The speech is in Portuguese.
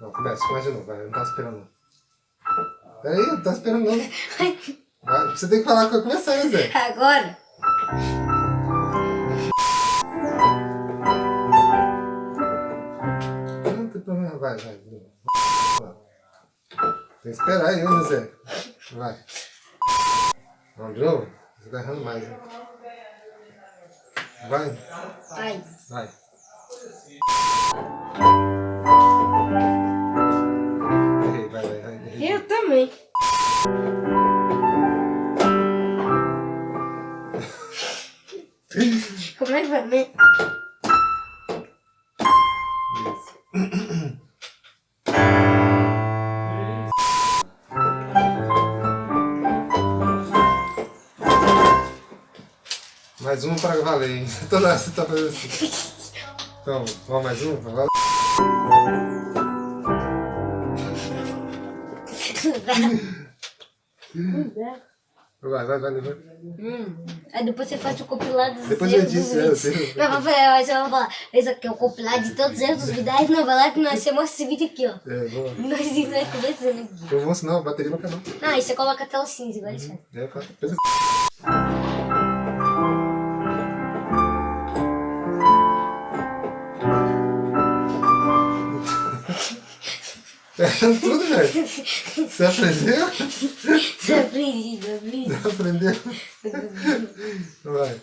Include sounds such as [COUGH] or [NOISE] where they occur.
Vai, se de novo, vai. Eu não tava esperando. não. Peraí, não tá esperando não. Vai, você tem que falar quando começar, né, Zé? [LAUGHS] Agora? Não tem problema, vai, vai. Tem que esperar aí, né, Zé? Vai. Vamos de novo? Você tá errando mais, né? Vai. Vai. Vai. Eu também. Como é que vai? Isso. Mais um pra valer, hein? Toda hora você tá fazendo assim. Então, vamos mais um pra valer? Vai, vai, vai, vai. Hum. Aí depois você faz o compilado dos Depois eu erros dos disse, é, vídeos. eu sei. Não, vai fazer, mas você vai falar, esse aqui é o compilado de todos os erros dos vídeos. Não, vai lá que nós você mostra esse vídeo aqui, ó. É, vou. Nós nós conversando aqui. Eu vou ensinar a bateria pra acabar. Ah, aí você coloca a tela cinza, igual isso. É, eu faço. Pensa- É tudo, velho. Você aprendeu? Você aprendi, eu aprendi. Aprendeu? Vai.